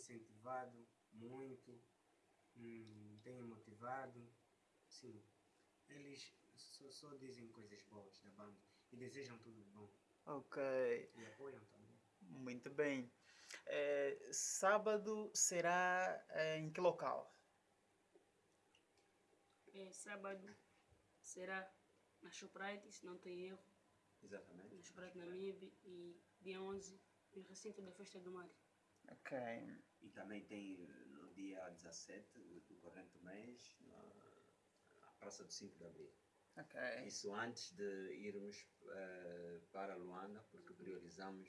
incentivado muito, hum, têm motivado. Sim, eles só, só dizem coisas boas da banda e desejam tudo de bom. Ok, E apoiam também. muito bem. É, sábado será é, em que local? É, sábado será na Shoprite, se não tem erro, Exatamente. na Shoprite na MIB e dia 11 no recinto da Festa do Mar. Ok, E também tem no dia 17 do corrente mês, na, na Praça do 5 de Abril. ok. Isso antes de irmos eh, para Luanda, porque priorizamos